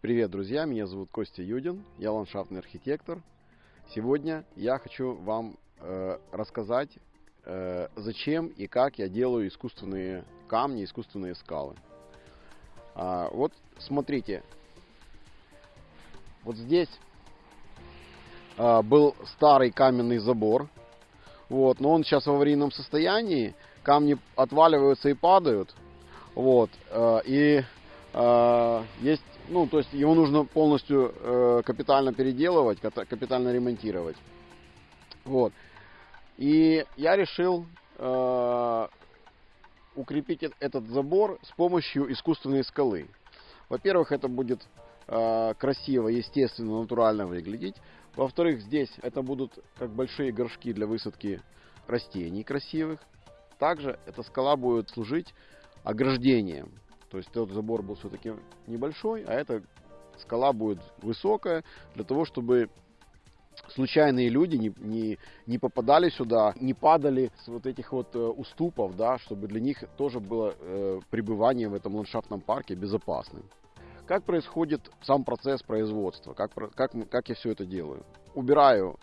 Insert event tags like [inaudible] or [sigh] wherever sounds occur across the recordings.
Привет, друзья! Меня зовут Костя Юдин, я ландшафтный архитектор. Сегодня я хочу вам э, рассказать, э, зачем и как я делаю искусственные камни, искусственные скалы. А, вот смотрите, вот здесь а, был старый каменный забор, вот, но он сейчас в аварийном состоянии, камни отваливаются и падают, вот, э, и э, есть ну, то есть его нужно полностью э, капитально переделывать, капитально ремонтировать. Вот. И я решил э, укрепить этот забор с помощью искусственной скалы. Во-первых, это будет э, красиво, естественно, натурально выглядеть. Во-вторых, здесь это будут как большие горшки для высадки растений красивых. Также эта скала будет служить ограждением. То есть тот забор был все-таки небольшой, а эта скала будет высокая, для того, чтобы случайные люди не, не, не попадали сюда, не падали с вот этих вот э, уступов, да, чтобы для них тоже было э, пребывание в этом ландшафтном парке безопасным. Как происходит сам процесс производства? Как, как, как я все это делаю? Убираю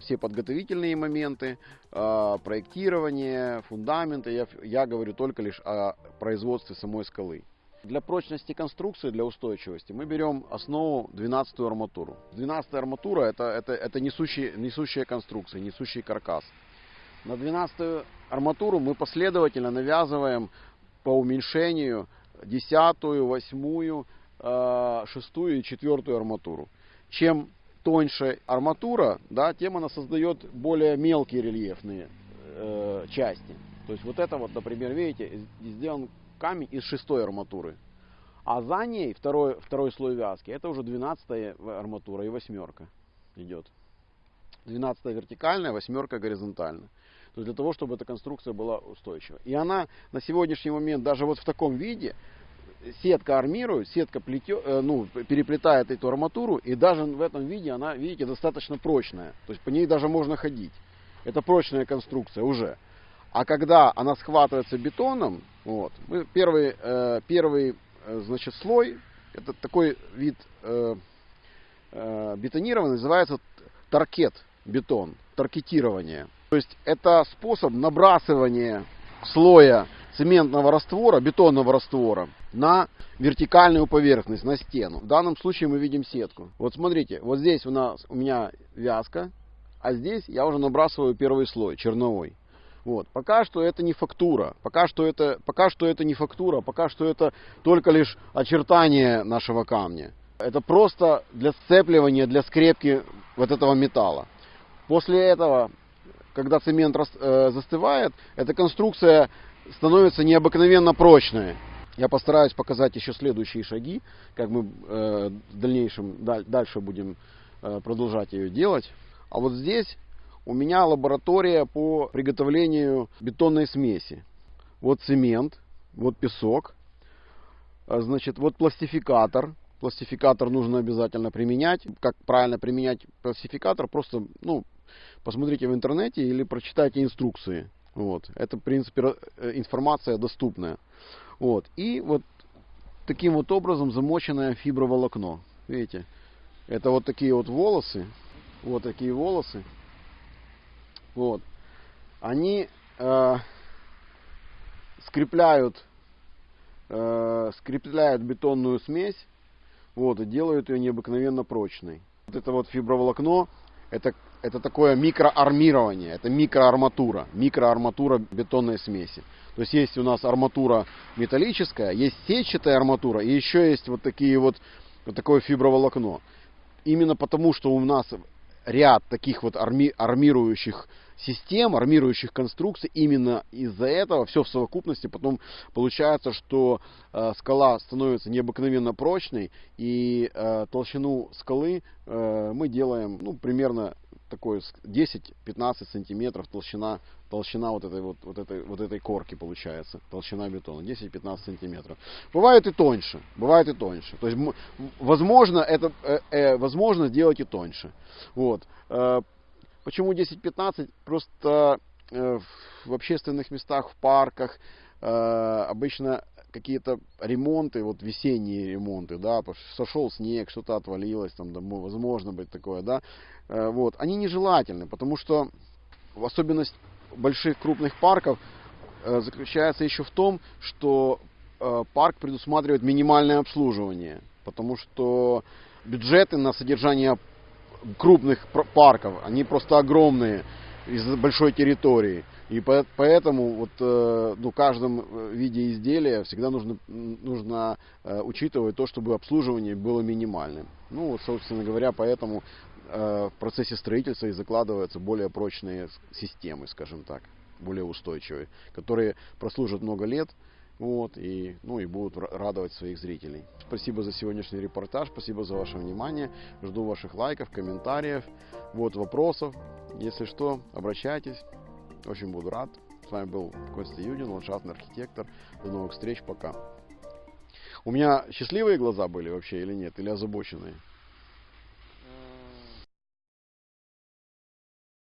все подготовительные моменты, э, проектирование, фундаменты. Я, я говорю только лишь о производстве самой скалы. Для прочности конструкции, для устойчивости мы берем основу 12 арматуру. 12 арматура это, это, это несущая, несущая конструкция, несущий каркас. На 12 арматуру мы последовательно навязываем по уменьшению 10, 8, 6 и 4 арматуру. Чем тоньше арматура, да, тем она создает более мелкие рельефные э, части. То есть вот это вот, например, видите, сделан камень из шестой арматуры. А за ней второй, второй слой вязки, это уже 12 арматура и восьмерка идет. 12 вертикальная, восьмерка горизонтальная. То есть для того, чтобы эта конструкция была устойчива. И она на сегодняшний момент даже вот в таком виде, сетка армирует, сетка плетет, э, ну, переплетает эту арматуру, и даже в этом виде она, видите, достаточно прочная. То есть по ней даже можно ходить. Это прочная конструкция уже. А когда она схватывается бетоном, вот, первый, э, первый э, значит, слой, это такой вид э, называется таркет бетон, таркетирование. То есть это способ набрасывания слоя цементного раствора, бетонного раствора на вертикальную поверхность, на стену. В данном случае мы видим сетку. Вот смотрите, вот здесь у нас у меня вязка, а здесь я уже набрасываю первый слой, черновой. Вот. Пока что это не фактура, пока что это, пока что это не фактура, пока что это только лишь очертание нашего камня. Это просто для сцепливания, для скрепки вот этого металла. После этого, когда цемент э, застывает, эта конструкция становится необыкновенно прочной. Я постараюсь показать еще следующие шаги, как мы э, в дальнейшем дальше будем э, продолжать ее делать. А вот здесь у меня лаборатория по приготовлению бетонной смеси. Вот цемент, вот песок, а, значит, вот пластификатор. Пластификатор нужно обязательно применять. Как правильно применять пластификатор, просто ну, посмотрите в интернете или прочитайте инструкции. Вот. Это, в принципе, э, информация доступная. Вот. И вот таким вот образом замоченное фиброволокно. Видите? Это вот такие вот волосы. Вот такие волосы. Вот. Они э, скрепляют, э, скрепляют бетонную смесь. Вот, и делают ее необыкновенно прочной. Вот это вот фиброволокно, это это такое микроармирование, это микроарматура, микроарматура бетонной смеси. То есть есть у нас арматура металлическая, есть сетчатая арматура, и еще есть вот такие вот, вот такое фиброволокно. Именно потому, что у нас ряд таких вот арми, армирующих систем, армирующих конструкций, именно из-за этого все в совокупности потом получается, что э, скала становится необыкновенно прочной, и э, толщину скалы э, мы делаем ну, примерно такой 10-15 сантиметров толщина, толщина вот этой, вот, вот, этой, вот этой корки получается, толщина бетона, 10-15 сантиметров. Бывает и тоньше, бывает и тоньше. То есть, возможно, это, э, э, возможно сделать и тоньше. Вот. Э, почему 10-15? Просто э, в общественных местах, в парках, э, обычно какие-то ремонты, вот весенние ремонты, да, сошел снег, что-то отвалилось, там, да, возможно быть такое, да, э, вот, они нежелательны, потому что особенность больших крупных парков э, заключается еще в том, что э, парк предусматривает минимальное обслуживание, потому что бюджеты на содержание крупных парков, они просто огромные из большой территории. И поэтому вот, э, ну, каждом э, виде изделия всегда нужно, нужно э, учитывать то, чтобы обслуживание было минимальным. Ну, вот, собственно говоря, поэтому в процессе строительства и закладываются более прочные системы, скажем так, более устойчивые, которые прослужат много лет, вот, и, ну, и будут радовать своих зрителей. Спасибо за сегодняшний репортаж, спасибо за ваше внимание. Жду ваших лайков, комментариев, вот, вопросов. Если что, обращайтесь. Очень буду рад. С вами был Костя Юдин, ландшафтный архитектор. До новых встреч, пока. У меня счастливые глаза были вообще или нет? Или озабоченные?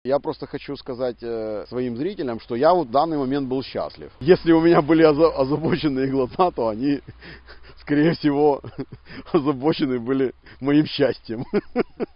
Я просто хочу сказать э, своим зрителям, что я вот в данный момент был счастлив. Если у меня были озабоченные глаза, то они, [laughs] скорее всего, [laughs] озабочены были моим счастьем. [laughs]